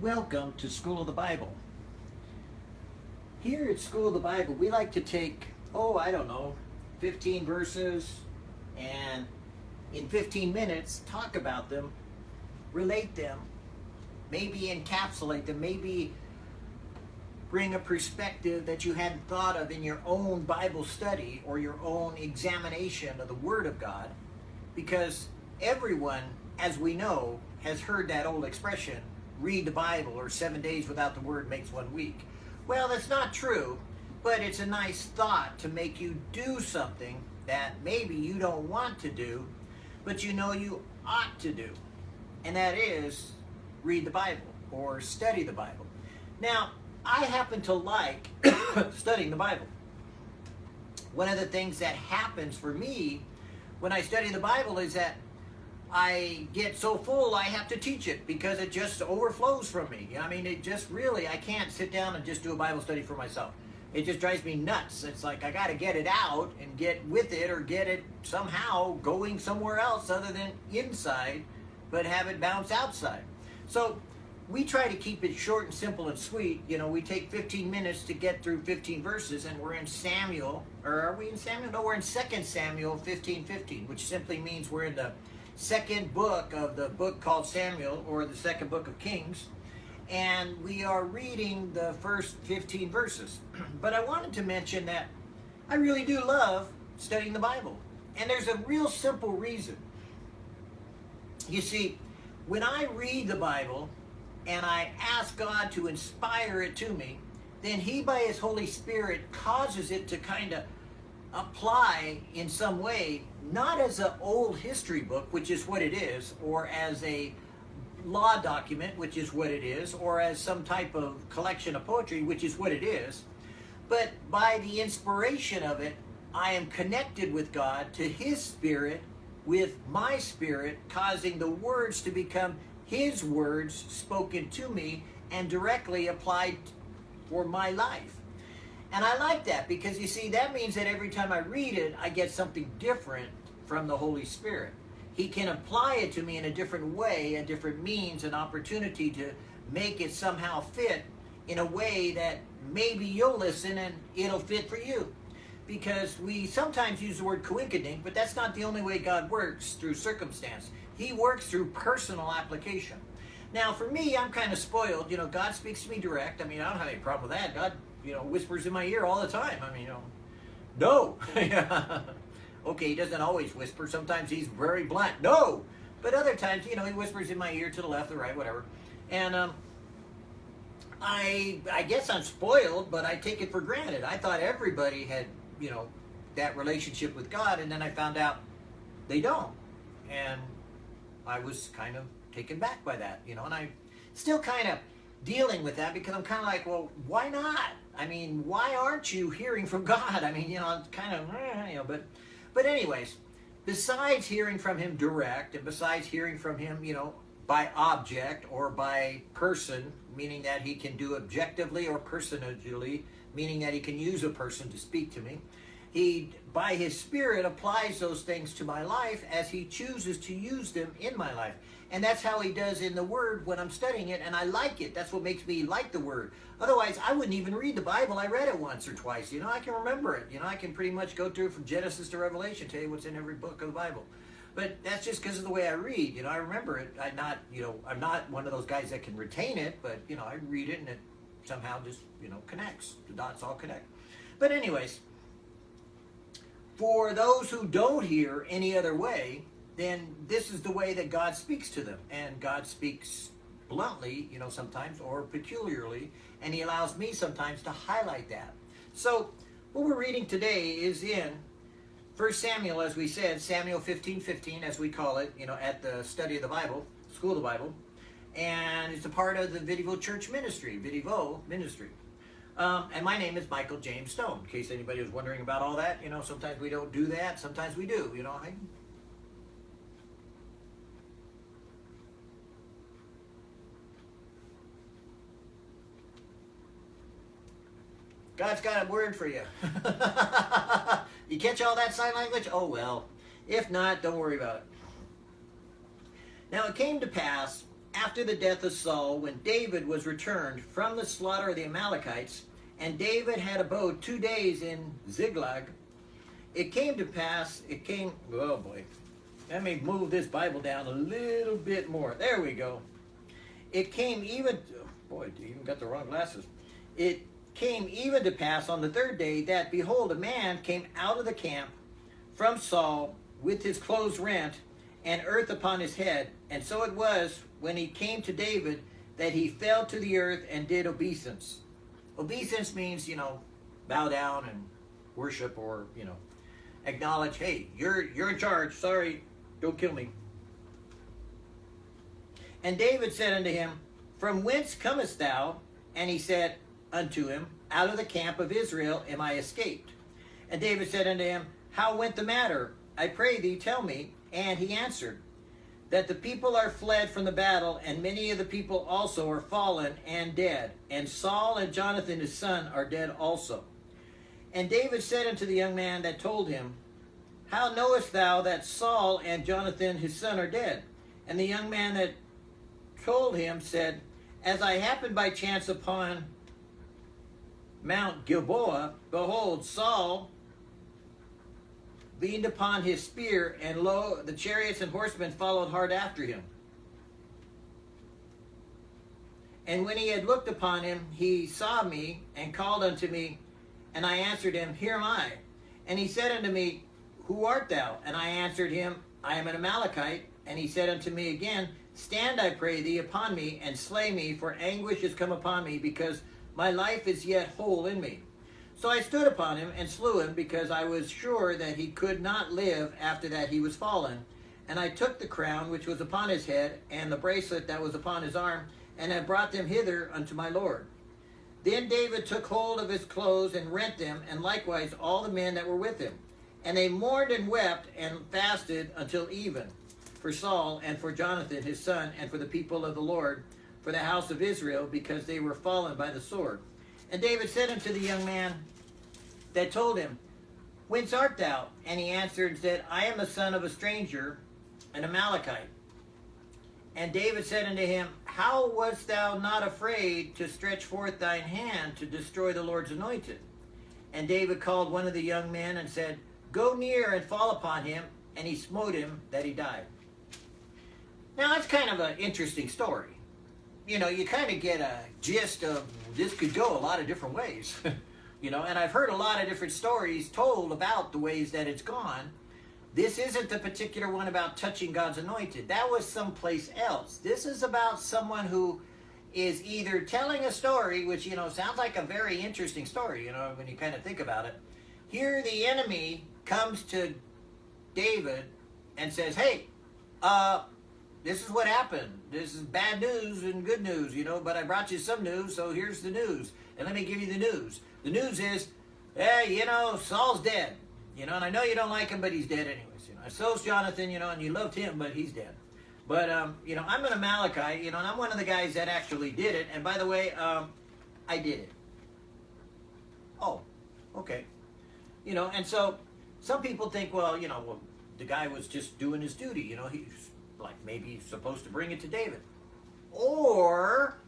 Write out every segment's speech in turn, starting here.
Welcome to School of the Bible. Here at School of the Bible, we like to take, oh, I don't know, 15 verses and in 15 minutes talk about them, relate them, maybe encapsulate them, maybe bring a perspective that you hadn't thought of in your own Bible study or your own examination of the Word of God. Because everyone, as we know, has heard that old expression, read the Bible or seven days without the Word makes one week. Well, that's not true, but it's a nice thought to make you do something that maybe you don't want to do, but you know you ought to do. And that is read the Bible or study the Bible. Now, I happen to like studying the Bible. One of the things that happens for me when I study the Bible is that I get so full I have to teach it because it just overflows from me. I mean, it just really, I can't sit down and just do a Bible study for myself. It just drives me nuts. It's like I got to get it out and get with it or get it somehow going somewhere else other than inside, but have it bounce outside. So we try to keep it short and simple and sweet. You know, we take 15 minutes to get through 15 verses, and we're in Samuel, or are we in Samuel? No, we're in 2 Samuel 15 15, which simply means we're in the second book of the book called Samuel, or the second book of Kings, and we are reading the first 15 verses. but I wanted to mention that I really do love studying the Bible, and there's a real simple reason. You see, when I read the Bible, and I ask God to inspire it to me, then He, by His Holy Spirit, causes it to kind of apply in some way, not as an old history book, which is what it is, or as a law document, which is what it is, or as some type of collection of poetry, which is what it is, but by the inspiration of it, I am connected with God to His Spirit, with my spirit, causing the words to become his words spoken to me and directly applied for my life. And I like that because you see, that means that every time I read it, I get something different from the Holy Spirit. He can apply it to me in a different way, a different means, an opportunity to make it somehow fit in a way that maybe you'll listen and it'll fit for you. Because we sometimes use the word coinkydink, but that's not the only way God works through circumstance. He works through personal application. Now, for me, I'm kind of spoiled. You know, God speaks to me direct. I mean, I don't have any problem with that. God, you know, whispers in my ear all the time. I mean, you know, no. okay, he doesn't always whisper. Sometimes he's very blunt. No. But other times, you know, he whispers in my ear to the left, the right, whatever. And um, I, I guess I'm spoiled, but I take it for granted. I thought everybody had, you know, that relationship with God, and then I found out they don't. And I was kind of taken back by that, you know, and I'm still kind of dealing with that because I'm kind of like, well, why not? I mean, why aren't you hearing from God? I mean, you know, kind of, eh, you know, but, but anyways, besides hearing from Him direct, and besides hearing from Him, you know, by object or by person, meaning that He can do objectively or personally, meaning that He can use a person to speak to me. He, by His Spirit, applies those things to my life as He chooses to use them in my life. And that's how He does in the Word when I'm studying it, and I like it. That's what makes me like the Word. Otherwise, I wouldn't even read the Bible. I read it once or twice. You know, I can remember it. You know, I can pretty much go through from Genesis to Revelation, tell you what's in every book of the Bible. But that's just because of the way I read. You know, I remember it. I'm not, you know, I'm not one of those guys that can retain it, but, you know, I read it and it somehow just, you know, connects. The dots all connect. But anyways, for those who don't hear any other way, then this is the way that God speaks to them. And God speaks bluntly, you know, sometimes, or peculiarly, and He allows me sometimes to highlight that. So, what we're reading today is in 1 Samuel, as we said, Samuel 15 15, as we call it, you know, at the study of the Bible, school of the Bible. And it's a part of the Vidivo Church Ministry, Vidivo Ministry. Um, and my name is Michael James Stone. In case anybody was wondering about all that, you know, sometimes we don't do that, sometimes we do. You know, what I, God's got a word for you. you catch all that sign language? Oh well. If not, don't worry about it. Now it came to pass after the death of Saul, when David was returned from the slaughter of the Amalekites, and David had abode two days in Ziklag, it came to pass, it came, oh boy, let me move this Bible down a little bit more. There we go. It came even, boy, you even got the wrong glasses. It came even to pass on the third day that, behold, a man came out of the camp from Saul with his clothes rent and earth upon his head. And so it was when he came to David that he fell to the earth and did obeisance. Obeisance means, you know, bow down and worship or, you know, acknowledge, hey, you're you're in charge. Sorry, don't kill me. And David said unto him, From whence comest thou? And he said unto him, Out of the camp of Israel am I escaped. And David said unto him, How went the matter? I pray thee, tell me. And he answered, That the people are fled from the battle, and many of the people also are fallen and dead. And Saul and Jonathan his son are dead also. And David said unto the young man that told him, How knowest thou that Saul and Jonathan his son are dead? And the young man that told him said, As I happened by chance upon Mount Gilboa, behold, Saul leaned upon his spear, and lo, the chariots and horsemen followed hard after him. And when he had looked upon him, he saw me and called unto me, and I answered him, Here am I. And he said unto me, Who art thou? And I answered him, I am an Amalekite. And he said unto me again, Stand, I pray thee, upon me, and slay me, for anguish is come upon me, because my life is yet whole in me. So I stood upon him and slew him, because I was sure that he could not live after that he was fallen. And I took the crown which was upon his head, and the bracelet that was upon his arm, and I brought them hither unto my Lord. Then David took hold of his clothes and rent them, and likewise all the men that were with him. And they mourned and wept and fasted until even for Saul and for Jonathan his son, and for the people of the Lord, for the house of Israel, because they were fallen by the sword. And David said unto the young man that told him, Whence art thou? And he answered and said, I am the son of a stranger, an Amalekite. And David said unto him, How wast thou not afraid to stretch forth thine hand to destroy the Lord's anointed? And David called one of the young men and said, Go near and fall upon him. And he smote him that he died. Now, that's kind of an interesting story. You know, you kind of get a gist of this could go a lot of different ways. you know, and I've heard a lot of different stories told about the ways that it's gone. This isn't the particular one about touching God's anointed. That was someplace else. This is about someone who is either telling a story, which, you know, sounds like a very interesting story, you know, when you kind of think about it. Here, the enemy comes to David and says, Hey, uh, this is what happened. This is bad news and good news, you know, but I brought you some news, so here's the news. And let me give you the news. The news is, hey, you know, Saul's dead. You know, and I know you don't like him, but he's dead anyways. You know, so's Jonathan, you know, and you loved him, but he's dead. But, um, you know, I'm an Amalekite, you know, and I'm one of the guys that actually did it. And by the way, um, I did it. Oh, okay. You know, and so some people think, well, you know, well, the guy was just doing his duty. You know, he's like maybe he's supposed to bring it to David. Or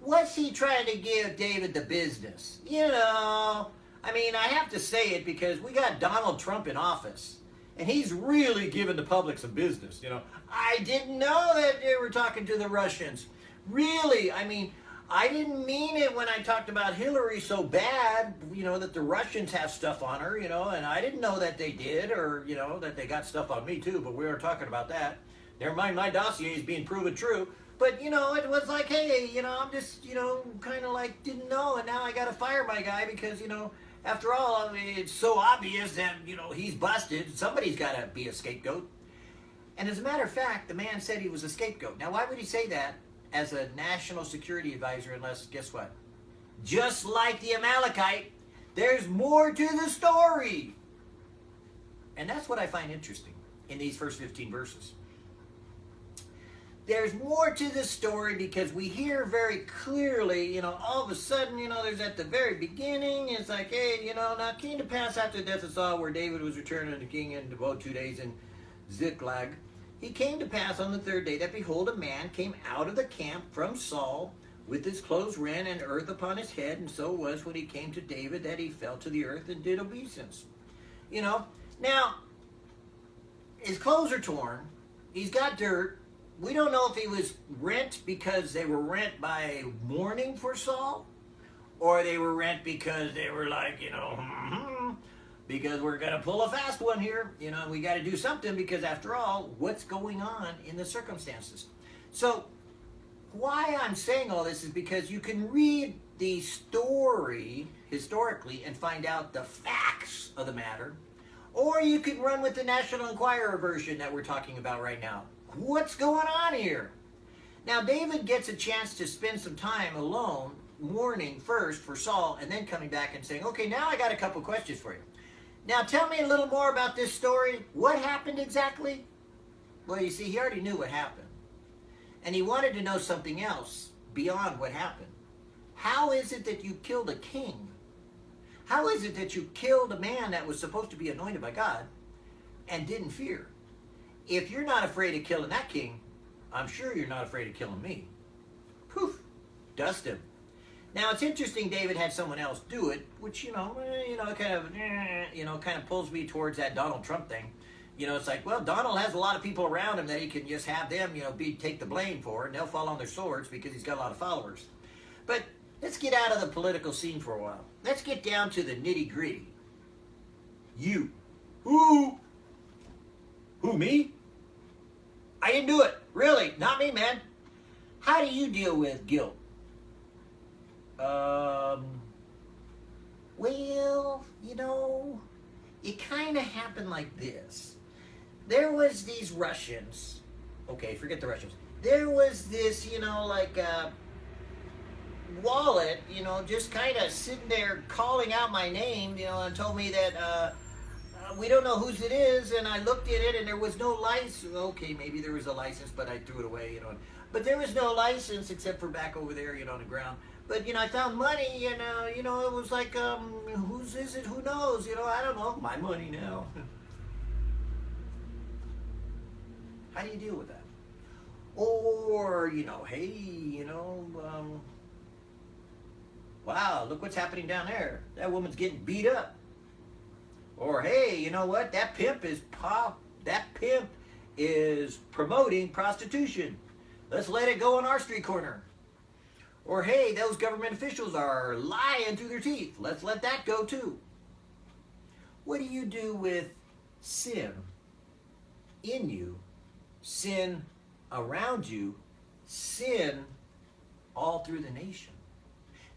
was he trying to give David the business? You know, I mean, I have to say it because we got Donald Trump in office. And he's really giving the public some business, you know. I didn't know that they were talking to the Russians. Really, I mean, I didn't mean it when I talked about Hillary so bad, you know, that the Russians have stuff on her, you know, and I didn't know that they did, or, you know, that they got stuff on me too, but we aren't talking about that. Never mind, my dossier is being proven true. But, you know, it was like, hey, you know, I'm just, you know, kind of like didn't know, and now I got to fire my guy because, you know, after all, I mean, it's so obvious that, you know, he's busted. Somebody's got to be a scapegoat. And as a matter of fact, the man said he was a scapegoat. Now, why would he say that as a national security advisor unless, guess what? Just like the Amalekite, there's more to the story. And that's what I find interesting in these first 15 verses there's more to the story because we hear very clearly, you know, all of a sudden, you know, there's at the very beginning, it's like, hey, you know, now came to pass after the death of Saul, where David was returned to the king and abode two days in Ziklag. He came to pass on the third day that behold, a man came out of the camp from Saul with his clothes rent and earth upon his head, and so was when he came to David that he fell to the earth and did obeisance. You know, now his clothes are torn, he's got dirt. We don't know if he was rent because they were rent by mourning for Saul, or they were rent because they were like, you know, hmm, because we're going to pull a fast one here. You know, we got to do something because after all, what's going on in the circumstances? So, why I'm saying all this is because you can read the story historically and find out the facts of the matter, or you can run with the National Enquirer version that we're talking about right now. What's going on here? Now, David gets a chance to spend some time alone, mourning first for Saul, and then coming back and saying, okay, now I got a couple questions for you. Now tell me a little more about this story. What happened exactly? Well, you see, he already knew what happened. And he wanted to know something else beyond what happened. How is it that you killed a king? How is it that you killed a man that was supposed to be anointed by God and didn't fear? If you're not afraid of killing that king, I'm sure you're not afraid of killing me. Poof, dust him. Now it's interesting. David had someone else do it, which you know, eh, you know, kind of, eh, you know, kind of pulls me towards that Donald Trump thing. You know, it's like, well, Donald has a lot of people around him that he can just have them, you know, be take the blame for, and they'll fall on their swords because he's got a lot of followers. But let's get out of the political scene for a while. Let's get down to the nitty gritty. You, who, who me? I didn't do it. Really, not me, man. How do you deal with guilt? Um, well, you know, it kind of happened like this. There was these Russians. Okay, forget the Russians. There was this, you know, like uh, wallet, you know, just kind of sitting there calling out my name, you know, and told me that uh, uh, we don't know whose it is. And I looked at it, and there was no license. Okay, maybe there was a license, but I threw it away, you know. But there was no license except for back over there, you know, on the ground. But you know, I found money, and uh, you know, it was like, um, whose is it? Who knows? You know, I don't know. My money now. How do you deal with that? Or you know, hey, you know, um, wow, look what's happening down there. That woman's getting beat up. Or hey, you know what? That pimp is pop. That pimp is promoting prostitution. Let's let it go on our street corner. Or, hey, those government officials are lying through their teeth. Let's let that go too. What do you do with sin in you, sin around you, sin all through the nation?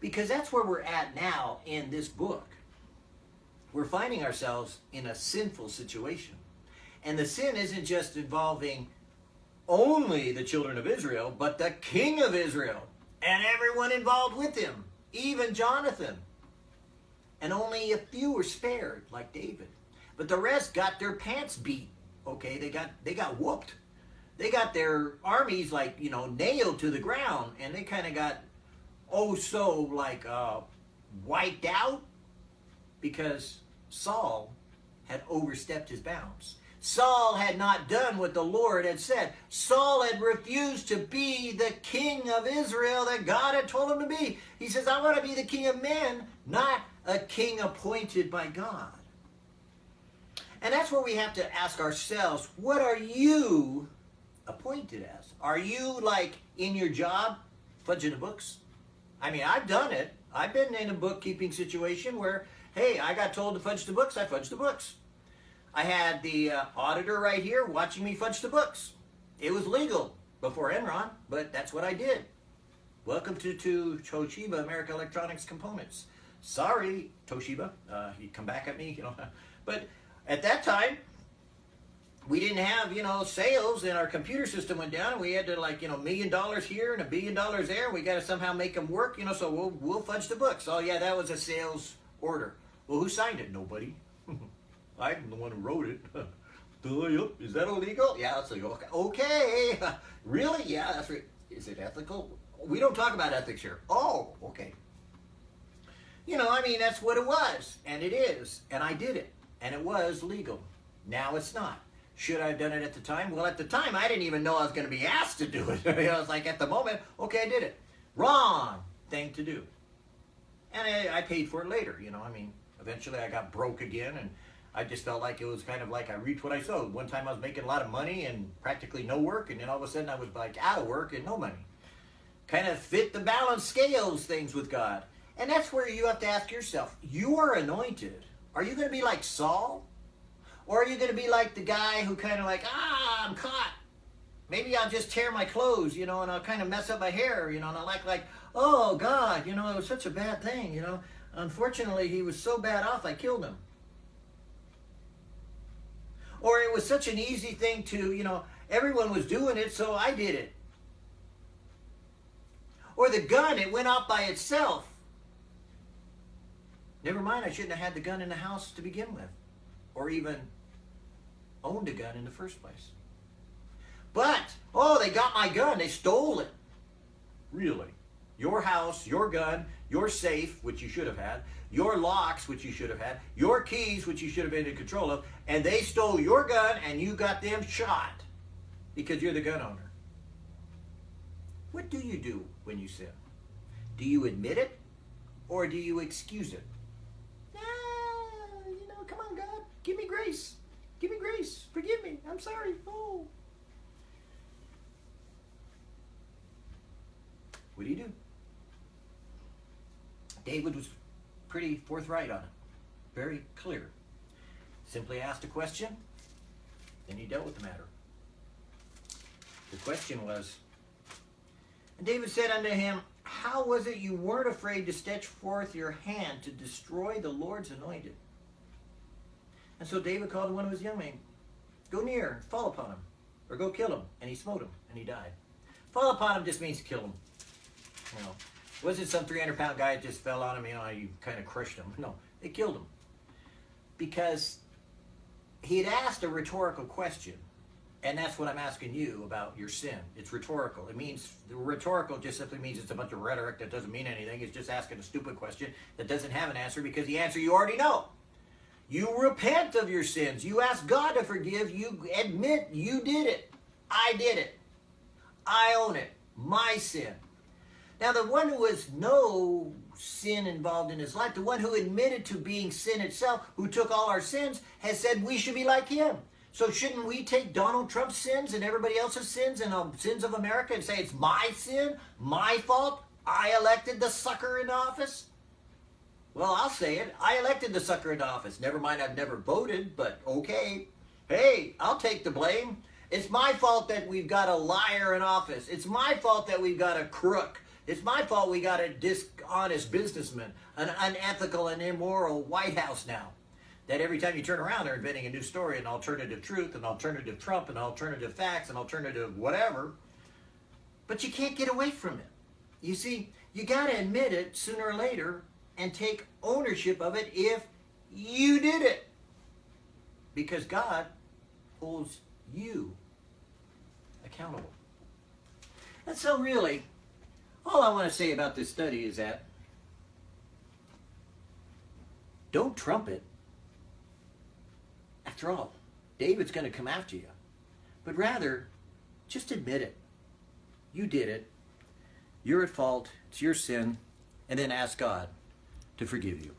Because that's where we're at now in this book. We're finding ourselves in a sinful situation. And the sin isn't just involving only the children of Israel, but the king of Israel and everyone involved with him, even Jonathan. And only a few were spared, like David. But the rest got their pants beat. Okay, they got they got whooped. They got their armies like you know nailed to the ground, and they kind of got oh so like uh, wiped out because Saul had overstepped his bounds. Saul had not done what the Lord had said. Saul had refused to be the king of Israel that God had told him to be. He says, I want to be the king of men, not a king appointed by God. And that's where we have to ask ourselves, what are you appointed as? Are you like in your job, fudging the books? I mean, I've done it. I've been in a bookkeeping situation where, hey, I got told to fudge the books, I fudged the books. I had the uh, auditor right here watching me fudge the books. It was legal before Enron, but that's what I did. Welcome to, to Toshiba America Electronics Components. Sorry, Toshiba, uh, you come back at me, you know. But at that time, we didn't have, you know, sales and our computer system went down and we had to like, you know, million dollars here and a billion dollars there. We got to somehow make them work, you know, so we'll, we'll fudge the books. Oh yeah, that was a sales order. Well, who signed it? Nobody. I'm the one who wrote it. Is that illegal? Yeah, that's illegal. Okay. really? Yeah, that's right. Is it ethical? We don't talk about ethics here. Oh, okay. You know, I mean, that's what it was. And it is. And I did it. And it was legal. Now it's not. Should I have done it at the time? Well, at the time, I didn't even know I was going to be asked to do it. I was like, at the moment, okay, I did it. Wrong thing to do. And I, I paid for it later, you know. I mean, eventually I got broke again, and I just felt like it was kind of like I reaped what I sowed. One time I was making a lot of money and practically no work, and then all of a sudden I was like out of work and no money. Kind of fit the balance scales things with God. And that's where you have to ask yourself, you are anointed. Are you going to be like Saul? Or are you going to be like the guy who kind of like, ah, I'm caught. Maybe I'll just tear my clothes, you know, and I'll kind of mess up my hair, you know, and I'll act like, oh, God, you know, it was such a bad thing, you know. Unfortunately, he was so bad off, I killed him. Or it was such an easy thing to, you know, everyone was doing it, so I did it. Or the gun, it went off by itself. Never mind, I shouldn't have had the gun in the house to begin with. Or even owned a gun in the first place. But, oh, they got my gun. They stole it. Really? Your house, your gun, your safe, which you should have had, your locks, which you should have had, your keys, which you should have been in control of, and they stole your gun and you got them shot because you're the gun owner. What do you do when you sin? Do you admit it or do you excuse it? Ah, you know, come on, God, give me grace. Give me grace. Forgive me. I'm sorry. Oh. What do you do? David was pretty forthright on it, very clear. Simply asked a question, then he dealt with the matter. The question was, and David said unto him, How was it you weren't afraid to stretch forth your hand to destroy the Lord's anointed? And so David called one of his young men, Go near and fall upon him, or go kill him. And he smote him, and he died. Fall upon him just means kill him. You know, wasn't some 300 pound guy that just fell on him, you know, you kind of crushed him. No, they killed him. Because he had asked a rhetorical question. And that's what I'm asking you about your sin. It's rhetorical. It means, rhetorical just simply means it's a bunch of rhetoric that doesn't mean anything. It's just asking a stupid question that doesn't have an answer because the answer you already know. You repent of your sins. You ask God to forgive. You admit you did it. I did it. I own it. My sin. Now, the one who has no sin involved in his life, the one who admitted to being sin itself, who took all our sins, has said we should be like him. So shouldn't we take Donald Trump's sins and everybody else's sins and the um, sins of America and say it's my sin, my fault? I elected the sucker into office? Well, I'll say it. I elected the sucker into office. Never mind, I've never voted, but okay. Hey, I'll take the blame. It's my fault that we've got a liar in office. It's my fault that we've got a crook. It's my fault we got a dishonest businessman, an unethical and immoral White House now. That every time you turn around, they're inventing a new story, an alternative truth, an alternative Trump, an alternative facts, an alternative whatever. But you can't get away from it. You see, you got to admit it sooner or later and take ownership of it if you did it. Because God holds you accountable. And so, really, all I want to say about this study is that don't trump it. After all, David's going to come after you. But rather, just admit it. You did it. You're at fault. It's your sin. And then ask God to forgive you.